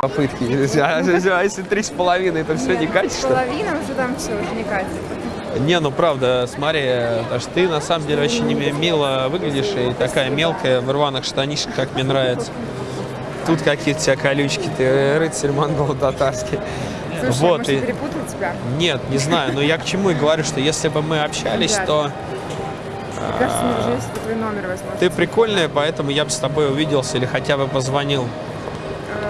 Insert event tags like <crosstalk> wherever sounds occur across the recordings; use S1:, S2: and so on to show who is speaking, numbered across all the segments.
S1: попытки. А, <laughs> а если три с половиной, то все не катишь? ли?
S2: Половина уже там все, уже не катит.
S1: Не, ну правда, смотри, аж ты на самом деле очень ми- мило выглядишь и такая мелкая в рваных штанишках, как мне нравится. Тут какие-то тебя колючки, ты рыцарь монгол татарский.
S2: Слушай,
S1: вот,
S2: может,
S1: и...
S2: тебя?
S1: Нет, не знаю, но я к чему и говорю, что если бы мы общались, то
S2: Мне кажется, мне уже если твой номер возьму.
S1: ты прикольная, поэтому я бы с тобой увиделся или хотя бы позвонил.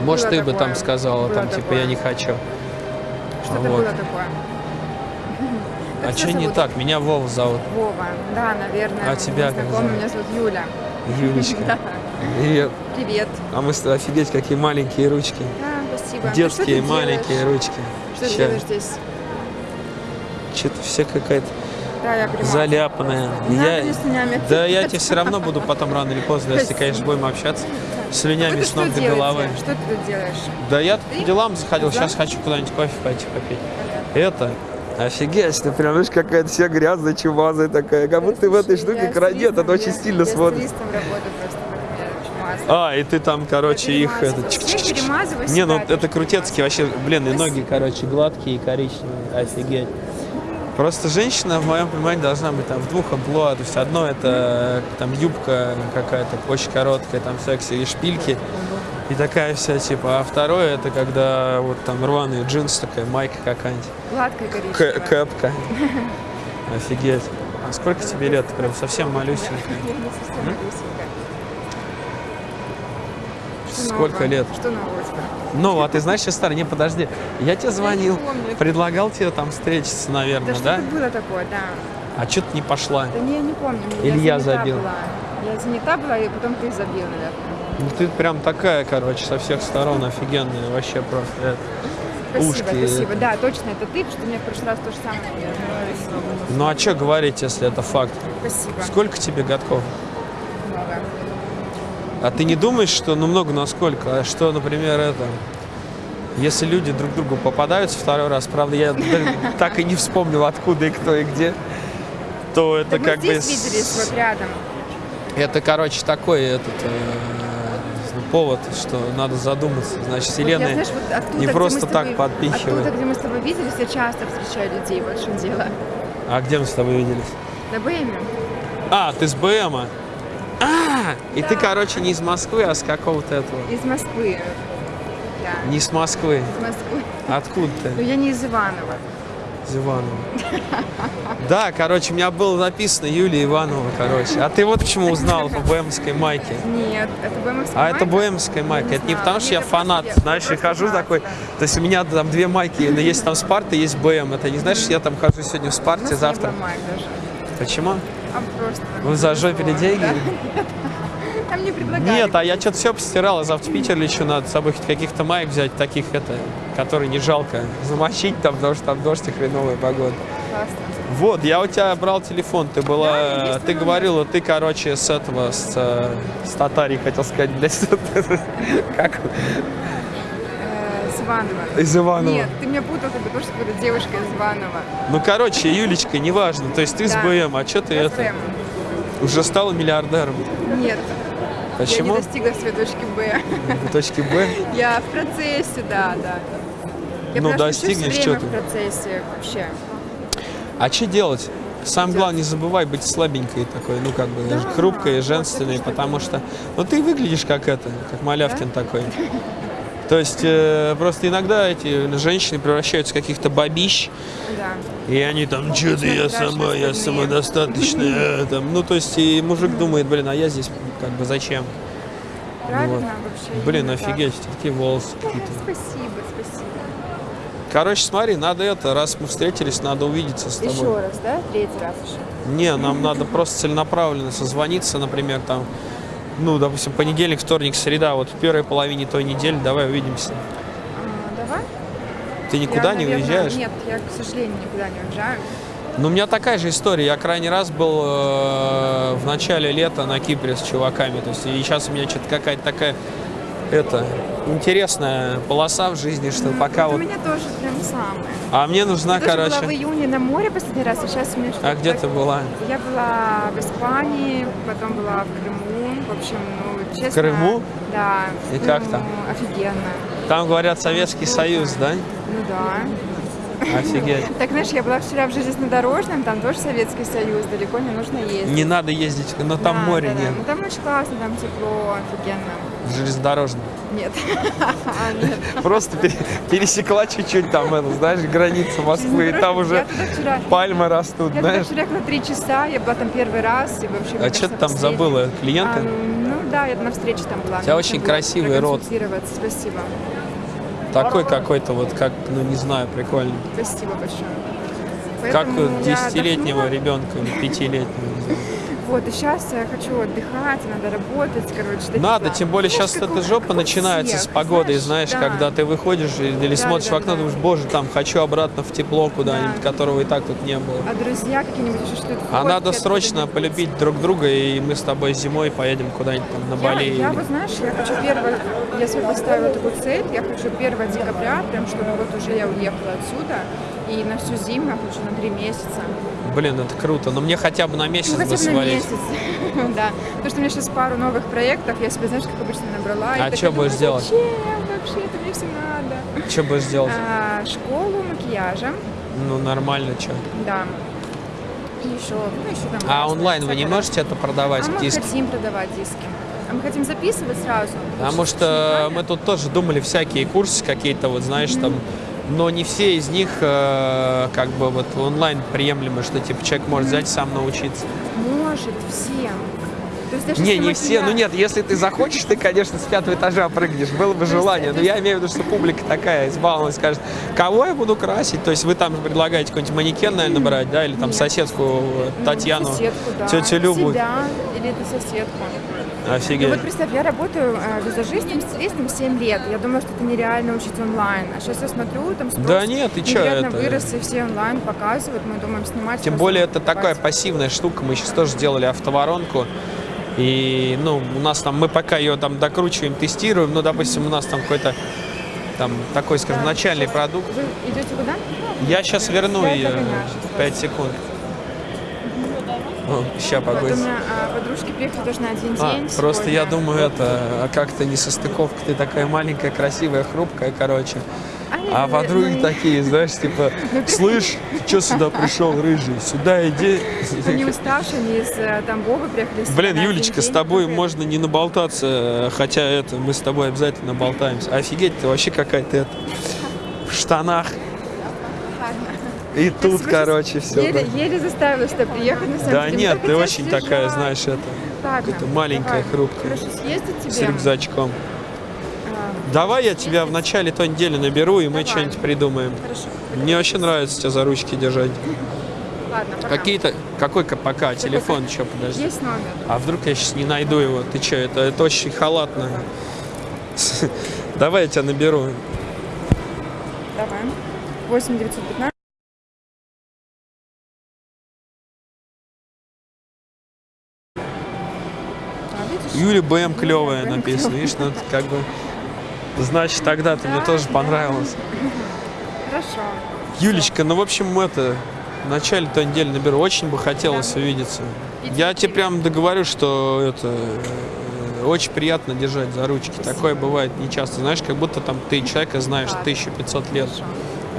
S1: Может,
S2: было
S1: ты бы
S2: такое.
S1: там сказала,
S2: Было
S1: там, типа,
S2: такое.
S1: я не хочу.
S2: Что-то
S1: вот.
S2: было такое.
S1: А что не так? Меня Вова зовут.
S2: Вова. Да, наверное.
S1: А тебя как зовут?
S2: Меня зовут Юля.
S1: Юлечка. <laughs>
S2: Да.
S1: Привет.
S2: Привет.
S1: А мы офигеть, какие маленькие ручки.
S2: Да, спасибо. А
S1: Детские маленькие ручки.
S2: Что ты делаешь здесь?
S1: Что-то все какая-то
S2: Да, я понимаю.
S1: заляпанная. Я... Да я тебе все равно буду потом рано или поздно, если, конечно, будем общаться. Слюнями
S2: Вы
S1: с ног до головы.
S2: Что ты тут делаешь?
S1: Да я тут по
S2: Ты?
S1: делам заходил,
S2: Да?
S1: сейчас хочу куда-нибудь кофе пойти попить. Это, офигеть, ты прям, видишь, какая-то вся грязная, чумазая такая, как будто ты в этой штуке крадет, это очень
S2: очень мазала.
S1: А, и ты там, короче, их... Это, Не, ну это
S2: тоже
S1: крутецкий вообще, блин, и ноги, короче, гладкие и коричневые, офигеть. Просто женщина, в моем понимании, должна быть там в двух амплуа. То есть одно это там юбка какая-то очень короткая, там секси и шпильки. И такая вся типа. А второе это когда вот там рваные джинсы, такая майка какая-нибудь.
S2: Гладкая коричневая.
S1: кэпка. Офигеть. А сколько тебе лет? Прям совсем малюсенькая.
S2: Я не совсем малюсенькая. Что
S1: Сколько
S2: нового?
S1: лет?
S2: Что нового?
S1: Ну, а ты знаешь, сейчас старый, не, подожди. Я тебе звонил,
S2: помню.
S1: предлагал тебе там встретиться,
S2: Да
S1: наверное, да?
S2: что-то было такое, да.
S1: А что ты не пошла?
S2: Да не, я не помню.
S1: Или я
S2: занята
S1: забил?
S2: Была. Я занята была, и потом ты забил, наверное.
S1: Ну ты прям такая, короче, со всех сторон офигенная, вообще просто. это.
S2: Спасибо,
S1: Ушки.
S2: спасибо. Да, точно, это ты, потому что мне в прошлый раз то же самое.
S1: Ну а что говорить, если это факт?
S2: Спасибо.
S1: Сколько тебе годков?
S2: Много.
S1: А ты не думаешь, что, ну много насколько, а что, например, это, если люди друг другу попадаются второй раз, правда, я <laughs> так и не вспомнил, откуда и кто и где, то это
S2: Так мы
S1: как бы...
S2: здесь виделись, вот рядом.
S1: Это, короче, такой этот э, повод, что надо задуматься. Значит,
S2: Вот я,
S1: вселенная
S2: знаешь, вот оттуда,
S1: не просто
S2: мы с
S1: так
S2: тобой-
S1: подпихивает.
S2: Оттуда, где мы с тобой виделись, я часто встречаю людей, вот в чем дело.
S1: А где мы с тобой виделись?
S2: На БМе.
S1: А, ты с БМа. А, и ты,
S2: Да.
S1: короче, не из Москвы, а с какого-то этого.
S2: Из Москвы. Да,
S1: Не с Москвы.
S2: из Москвы.
S1: Откуда ты?
S2: я не из Иванова.
S1: Из Иванова. Да, короче, у меня было написано Юлия Иванова, короче. А ты вот почему узнал по БМской майке.
S2: Нет, это БМовская
S1: А это? БМская майка.
S2: Не
S1: Это не потому, что я фанат, знаешь, я хожу
S2: фанат,
S1: такой.
S2: да.
S1: То есть у меня там две майки, но есть там Спарта, есть БМ. Это не знаешь, что я там хожу сегодня в Спарте, завтра. Почему?
S2: Просто.
S1: Вы зажопили деньги?
S2: Да. <laughs> А мне предлагали.
S1: Нет, а я что-то все постирал, а завтра в Питер лечу, надо с собой хоть каких-то маек взять, таких, это, которые не жалко замочить там, потому что там дождь и хреновая погода.
S2: Классно.
S1: Вот, я у тебя брал телефон, ты
S2: Да,
S1: была,
S2: есть
S1: ты
S2: твой номер.
S1: говорила, ты, короче, с этого, с, э, с татарей, хотел сказать, блядь, <laughs> как?
S2: Э, Иванова.
S1: из Иванова.
S2: Нет, ты меня путал, то, что говорю, девушка из Иванова.
S1: Ну, короче, Юлечка, неважно, то есть ты с
S2: Да.
S1: БМ, а что ты
S2: Я с
S1: это,
S2: М.
S1: уже стала миллиардером?
S2: Нет,
S1: Почему?
S2: я не достигла своей точки Б.
S1: Точки Б? <laughs>
S2: Я в процессе, да, да. Я
S1: Ну, достигнешь, ты?
S2: в процессе вообще.
S1: А что делать? Самое
S2: Делать.
S1: главное, не забывай быть слабенькой такой, ну, как бы,
S2: Да,
S1: хрупкой, женственной,
S2: это
S1: потому что, ну, ты выглядишь как это, как Малявкин такой. <laughs> То есть, э, просто иногда эти женщины превращаются в каких-то бабищ,
S2: Да.
S1: и они там, что-то я
S2: страшно
S1: сама, я
S2: остальные».
S1: самодостаточная, э, <laughs> там, ну, то есть, и мужик думает, блин, а я здесь, как бы, зачем?
S2: Правильно
S1: Вот.
S2: вообще.
S1: Блин,
S2: именно так.
S1: офигеть, такие волосы какие-то.
S2: Спасибо, спасибо.
S1: Короче, смотри, надо это, раз мы встретились, надо увидеться с тобой.
S2: Еще раз, да? Третий раз еще.
S1: Не, нам надо просто целенаправленно созвониться, например, там, ну, допустим, понедельник, вторник, среда, вот в первой половине той недели давай увидимся.
S2: А, давай.
S1: Ты никуда
S2: Я,
S1: не
S2: наверное,
S1: уезжаешь?
S2: Нет, я, к сожалению, никуда не уезжаю.
S1: Ну, у меня такая же история. Я крайний раз был э, в начале лета на Кипре с чуваками. То есть, и сейчас у меня что-то какая-то такая, это, интересная полоса в жизни, что пока
S2: Вот. У меня тоже прям самое.
S1: А мне нужна,
S2: я тоже была в
S1: короче...
S2: июне на море последний раз, а сейчас у меня что-то
S1: А где
S2: так-
S1: ты была?
S2: Я была в Испании, потом была в Крыму. В общем, ну, честно.
S1: Крыму?
S2: Да.
S1: И как
S2: ну,
S1: там?
S2: Офигенно.
S1: Там говорят Советский Союз, да?
S2: Ну да.
S1: Офигеть. <laughs>
S2: Так, знаешь, я была вчера в железнодорожном, там тоже Советский Союз, далеко не нужно ездить.
S1: Не надо ездить, но там
S2: Да,
S1: море
S2: да, да.
S1: нет.
S2: Ну там очень классно, там тепло, офигенно.
S1: Железнодорожный.
S2: Нет. <laughs> А, нет.
S1: Просто пере- пересекла чуть-чуть там, знаешь, границу Москвы, и там
S2: Я
S1: уже пальмы растут,
S2: Я туда
S1: знаешь.
S2: вчера ехала три часа, я была там первый раз, и вообще... мне
S1: А что ты там забыла?
S2: А,
S1: Клиенты?
S2: ну да, я на встрече там была.
S1: У тебя очень красивый рот.
S2: Спасибо.
S1: Такой какой-то вот, как, ну не знаю, прикольный.
S2: Спасибо большое.
S1: Как
S2: Поэтому
S1: у
S2: я
S1: десятилетнего ребенка или пятилетнего.
S2: Вот, и сейчас я хочу отдыхать, надо работать, короче. такие
S1: Надо,
S2: дела.
S1: тем более
S2: Знаешь,
S1: сейчас
S2: как
S1: эта
S2: у-
S1: жопа начинается
S2: всех,
S1: с погодой, знаешь,
S2: да.
S1: когда ты выходишь и- или
S2: Да,
S1: смотришь
S2: да,
S1: в окно,
S2: да.
S1: думаешь, боже, там хочу обратно в тепло куда-нибудь,
S2: Да.
S1: которого и так тут не было.
S2: А друзья какие-нибудь еще что-то
S1: А надо срочно полюбить друг друга, и мы с тобой зимой поедем куда-нибудь там на
S2: Я,
S1: Бали.
S2: я
S1: или-
S2: вот, знаешь, я хочу 1, я себе поставила такую цель, я хочу 1 декабря, прям чтобы вот уже я уехала отсюда, и на всю зиму я хочу на 3 месяца.
S1: Блин, это круто. Но мне хотя бы на месяц
S2: Ну,
S1: бы
S2: хотя бы на
S1: свалить.
S2: месяц, <laughs> да. Потому что у меня сейчас пару новых проектов, я себе, знаешь, как обычно набрала.
S1: А
S2: думаю,
S1: будешь делать?
S2: Зачем вообще, это мне все надо.
S1: Что будешь делать?
S2: А, школу макияжа,
S1: Ну, нормально, что.
S2: да. И еще, ну, еще там...
S1: А онлайн вы не можете это продавать,
S2: А мы хотим продавать диски. А мы хотим записывать сразу.
S1: Потому что мы тут тоже думали всякие курсы какие-то, вот знаешь, там, но не все из них э, как бы вот онлайн приемлемы, что типа человек может взять сам научиться.
S2: Может, всем. То есть даже
S1: Не, не все, ну
S2: макияж-
S1: нет, если ты захочешь, ты, конечно, с пятого этажа прыгнешь, было бы желание, но я имею в виду, что публика такая избалованная, скажет, кого я буду красить, то есть вы там предлагаете какой-нибудь манекен, наверное, брать, да, или там
S2: Нет.
S1: соседку э,
S2: Ну,
S1: Татьяну,
S2: соседку, да.
S1: тетю Любу,
S2: Себя или это соседку. Ну
S1: офигеть.
S2: вот представь, я работаю э, визажистом, стилистом 7 лет. Я думала, что это нереально учить онлайн. А сейчас я смотрю, там спрос
S1: Да нет, ты чё, это-
S2: вырос, и все онлайн показывают. Мы думаем снимать.
S1: Тем более это
S2: покупать.
S1: такая пассивная штука. Мы сейчас тоже сделали автоворонку. И, ну, у нас там, мы пока ее там докручиваем, тестируем, ну, допустим, у нас там какой-то там такой, скажем,
S2: Да,
S1: начальный продукт.
S2: Вы идете куда?
S1: Я сейчас верну ее
S2: догоняю щас
S1: 5 секунд. Сейчас
S2: Вот у меня а, подружки приехали тоже на один
S1: А,
S2: день.
S1: просто я думаю, это а как-то не состыковка. Ты такая маленькая, красивая, хрупкая, короче. А
S2: говорят,
S1: подруги
S2: ну,
S1: такие, знаешь, типа, <laughs> слышь, ты что сюда <laughs> пришел, рыжий? Сюда иди.
S2: Они уставшие, они из э, Тамбова приехали.
S1: Блин, Юлечка, с тобой можно не наболтаться, хотя это мы с тобой обязательно болтаемся. Офигеть, ты вообще какая-то в штанах. И тут,
S2: Спасибо,
S1: короче, все.
S2: Еле, еле заставила тебя приехать на самом
S1: Да
S2: деле.
S1: нет,
S2: Мы
S1: ты
S2: так
S1: очень
S2: хотели
S1: такая,
S2: съезжать.
S1: знаешь, это,
S2: Ладно,
S1: какая-то маленькая,
S2: давай.
S1: хрупкая,
S2: Хорошо, съездить тебе.
S1: с рюкзачком.
S2: А,
S1: Давай я тебя в начале той недели наберу, и мы
S2: Давай.
S1: что-нибудь придумаем.
S2: Хорошо.
S1: Мне вообще нравится тебя за ручки держать. <laughs>
S2: Ладно, пока.
S1: Какие-то... Какой ка- пока? Телефон еще, подожди.
S2: Есть номер.
S1: А вдруг я сейчас не найду его? Ты что, это, это очень халатно. <laughs> Давай я тебя наберу.
S2: Давай. 8 915.
S1: Юля БМ клевая написано. Видишь, ну это как бы... Значит, тогда ты мне тоже
S2: да.
S1: понравилась.
S2: Хорошо.
S1: Юлечка, ну, в общем, это... В начале той недели наберу. Очень бы хотелось
S2: Да.
S1: увидеться.
S2: И
S1: Я
S2: тебе
S1: прям договорю, что это... э, Очень приятно держать за ручки. Такое бывает нечасто. Знаешь, как будто там ты человека знаешь
S2: Да.
S1: 1500 лет.
S2: Хорошо.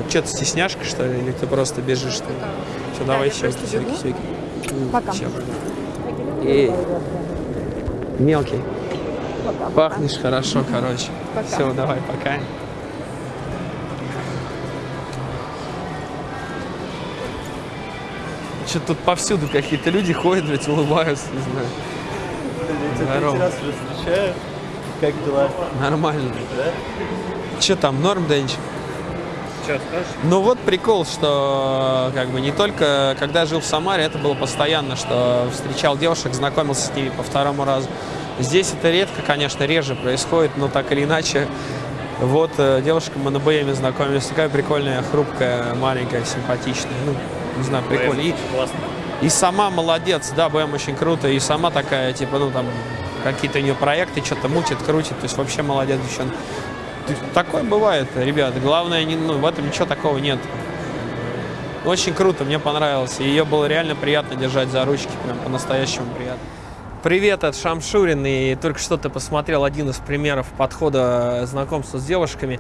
S1: А что, ты стесняшка, что ли? Или ты просто бежишь, что ли? Все, давай, щеки,
S2: просто
S1: щеки,
S2: бегу.
S1: щеки.
S2: Пока.
S1: Всё, Эй, мелкий. Пахнешь хорошо, короче.
S2: Пока.
S1: Все, давай, пока. Что тут повсюду какие-то люди ходят, блядь, улыбаются, не знаю. Здорово.
S3: раз уже встречаю. Как дела?
S1: Нормально.
S3: Да?
S1: Че там, норм, Денчик?
S3: Что, скажешь?
S1: Ну вот прикол, что как бы не только когда жил в Самаре, это было постоянно, что встречал девушек, знакомился с ними по второму разу. Здесь это редко, конечно, реже происходит, но так или иначе. Вот э, девушка мы на БМе знакомились, такая прикольная, хрупкая, маленькая, симпатичная. Ну, не знаю, прикольно. И,
S3: Классно.
S1: и сама молодец, да, БМ очень круто, и сама такая, типа, ну там какие-то у нее проекты, что-то мутит, крутит, то есть вообще молодец девчонка. Такое бывает, ребята. Главное, не, ну, в этом ничего такого нет. Очень круто, мне понравилось. Ее было реально приятно держать за ручки, прям по-настоящему приятно. Привет, это Шамшурин, и только что ты посмотрел один из примеров подхода знакомства с девушками.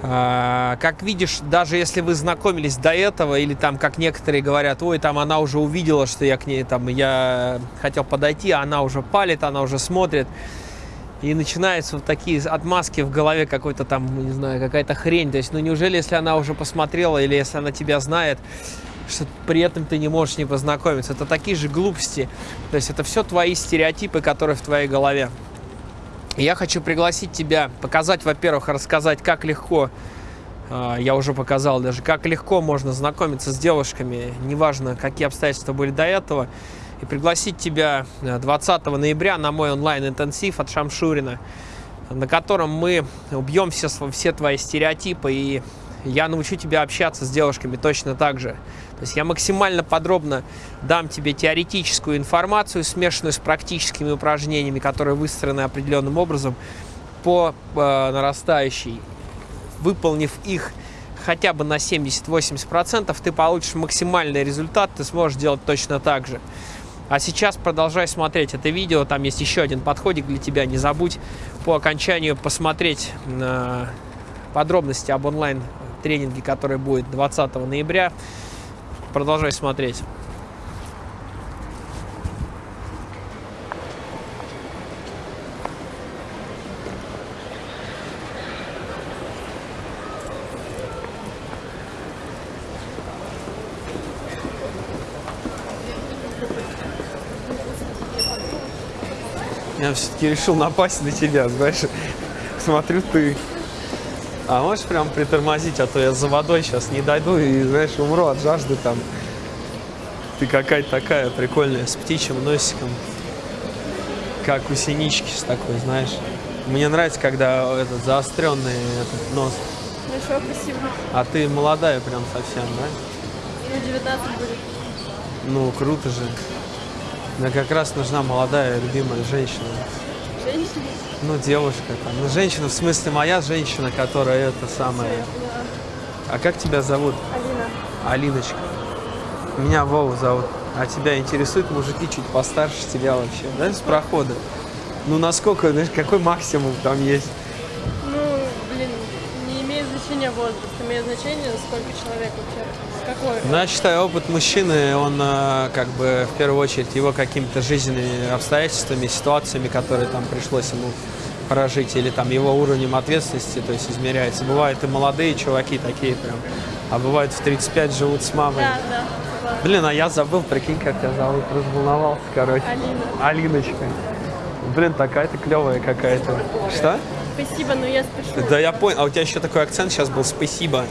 S1: А, Как видишь, даже если вы знакомились до этого, или там, как некоторые говорят, ой, там она уже увидела, что я к ней там, я хотел подойти, а она уже палит, она уже смотрит. И начинаются вот такие отмазки в голове какой-то там, не знаю, какая-то хрень. То есть, ну неужели, если она уже посмотрела, или если она тебя знает, что при этом ты не можешь с ней познакомиться. Это такие же глупости. То есть это все твои стереотипы, которые в твоей голове. Я хочу пригласить тебя, показать, во-первых, рассказать, как легко, а, я уже показал даже, как легко можно знакомиться с девушками, неважно, какие обстоятельства были до этого, и пригласить тебя э, 20 ноября на мой онлайн-интенсив от Шамшурина, на котором мы убьем все, все твои стереотипы, и я научу тебя общаться с девушками точно так же. То есть я максимально подробно дам тебе теоретическую информацию, смешанную с практическими упражнениями, которые выстроены определенным образом по э, нарастающей. Выполнив их хотя бы на 70-80%, ты получишь максимальный результат, ты сможешь делать точно так же. А сейчас продолжай смотреть это видео, там есть еще один подходик для тебя, не забудь по окончанию посмотреть на подробности об онлайн-тренинге, который будет 20 ноября. Продолжай смотреть. Я все-таки решил напасть на тебя, знаешь. Смотрю, ты. А можешь прям притормозить, а то я за водой сейчас не дойду и, знаешь, умру от жажды там. Ты какая-то такая прикольная, с птичьим носиком. Как у синички с такой, знаешь. Мне нравится, когда этот заостренный этот нос.
S4: Хорошо, спасибо.
S1: А ты молодая прям совсем, да?
S4: Ну, 19 будет.
S1: Ну, круто же. Мне как раз нужна молодая, любимая женщина.
S4: Женщина.
S1: Ну, девушка там. Ну, женщина, в смысле, моя женщина, которая это самая. А как тебя зовут?
S4: Алина.
S1: Алиночка. Меня Вова зовут. А тебя интересуют мужики чуть постарше тебя вообще, да, с прохода? Ну, насколько, знаешь, какой максимум там есть?
S4: Какой?
S1: Ну, я считаю, опыт мужчины, он э, как бы в первую очередь его какими-то жизненными обстоятельствами, ситуациями, которые там пришлось ему прожить, или там его уровнем ответственности, то есть измеряется. Бывают и молодые чуваки такие прям, а бывают в 35 живут с мамой.
S4: Да, да.
S1: Блин, а я забыл, прикинь, как тебя зовут, разволновался, короче.
S4: Алина.
S1: Алиночка. Блин, такая ты клевая какая-то. Что?
S4: Спасибо, но я спешу.
S1: Да я понял. А у тебя еще такой акцент сейчас был. Спасибо.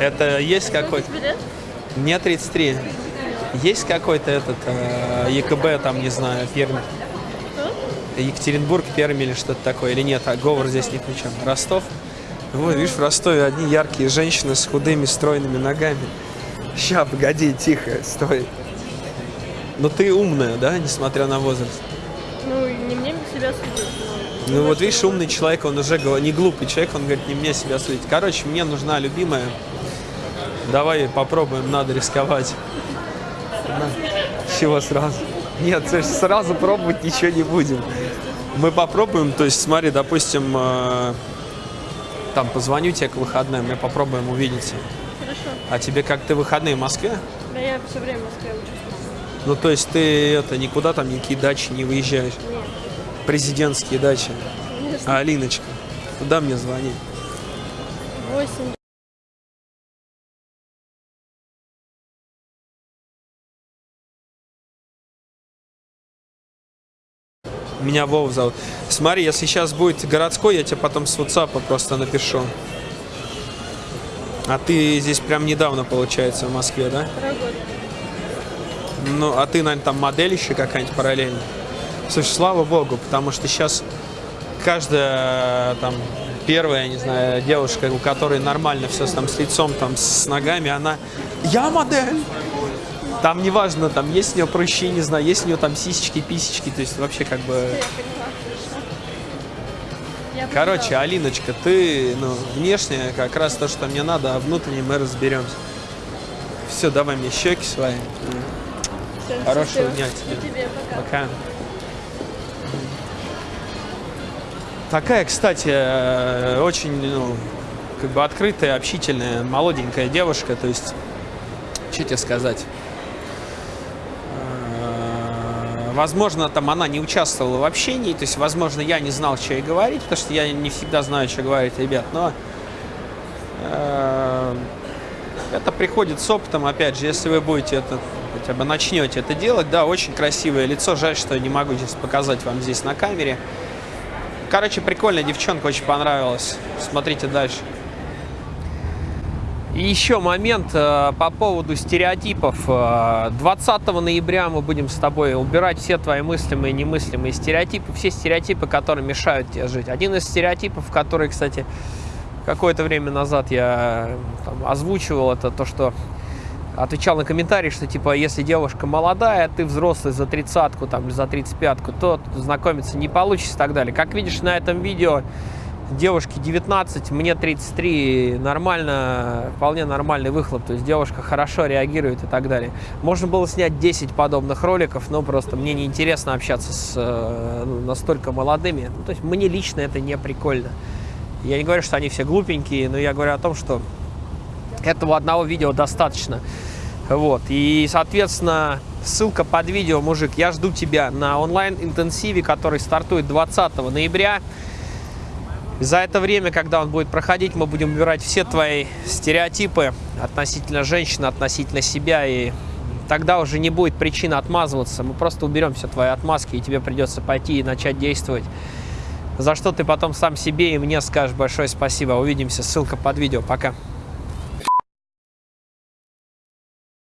S1: Это есть какой-то... Мне 33. Есть какой-то этот э, ЕКБ, там, не знаю, Пермь. Екатеринбург, Пермь или что-то такое, или нет, а говор здесь ни при чем. Ростов? Вот, видишь, в Ростове одни яркие женщины с худыми, стройными ногами. Ща, погоди, тихо, стой. Но ты умная, да, несмотря на возраст?
S4: Ну, не мне себя судить. но-
S1: Ну вот видишь, умный человек, он уже говорит, не глупый человек, он говорит, не мне себя судить. Короче, мне нужна любимая. Давай попробуем, надо рисковать. Чего сразу? Нет, сразу пробовать ничего не будем. Мы попробуем, то есть смотри, допустим, э, там позвоню тебе к выходным, мы попробуем увидеться.
S4: Хорошо.
S1: А тебе как ты выходные в Москве?
S4: Да я все время в Москве учусь.
S1: Ну то есть ты это никуда там никакие дачи не выезжаешь?
S4: Нет.
S1: Президентские дачи. А Алиночка, куда мне звонить?
S4: 8.
S1: Меня Вов зовут. Смотри, если сейчас будет городской, я тебе потом с WhatsApp просто напишу. А ты здесь прям недавно, получается, в Москве, да? Ну, а ты, наверное, там модель еще какая-нибудь параллельно? Слушай, слава богу, потому что сейчас каждая там первая, я не знаю, девушка, у которой нормально все там с лицом, там с ногами, она «Я модель!» Там неважно, там есть у нее прыщи, не знаю, есть у нее там сисечки, писечки, то есть вообще как бы... Короче. Алиночка, ты, ну, внешне как раз то, что мне надо, а внутренне мы разберемся. Все, давай мне щеки свои.
S4: Всё,
S1: Хорошего
S4: счастливо.
S1: дня
S4: И
S1: тебе.
S4: тебе, пока.
S1: Пока. Такая, кстати, э, очень, ну, как бы открытая, общительная, молоденькая девушка. То есть, что тебе сказать? Э, Возможно, там она не участвовала в общении, то есть, возможно, я не знал, что ей говорить, потому что я не всегда знаю, что говорить, ребят, но э, это приходит с опытом, опять же, если вы будете это, хотя бы начнете это делать, да, очень красивое лицо, жаль, что я не могу сейчас показать вам здесь на камере. Короче, прикольная девчонка, очень понравилась. Смотрите дальше. Еще момент э, по поводу стереотипов. Э, 20 ноября мы будем с тобой убирать все твои мыслимые и немыслимые стереотипы, все стереотипы, которые мешают тебе жить. Один из стереотипов, который, кстати, какое-то время назад я там, озвучивал, это то, что отвечал на комментарии, что типа, если девушка молодая, ты взрослый за тридцатку, там, за тридцать пятку, то знакомиться не получится и так далее. Как видишь на этом видео, девушке 19, мне 33, нормально, вполне нормальный выхлоп, то есть девушка хорошо реагирует и так далее. Можно было снять 10 подобных роликов, но просто мне неинтересно общаться с э, ну, настолько молодыми, Ну, то есть мне лично это не прикольно. Я не говорю, что они все глупенькие, но я говорю о том, что этого одного видео достаточно. Вот. И, соответственно, ссылка под видео, мужик. Я жду тебя на онлайн-интенсиве, который стартует 20 ноября. За это время, когда он будет проходить, мы будем убирать все твои стереотипы относительно женщины, относительно себя. И тогда уже не будет причины отмазываться. Мы просто уберем все твои отмазки, и тебе придется пойти и начать действовать. За что ты потом сам себе и мне скажешь большое спасибо. Увидимся. Ссылка под видео. Пока.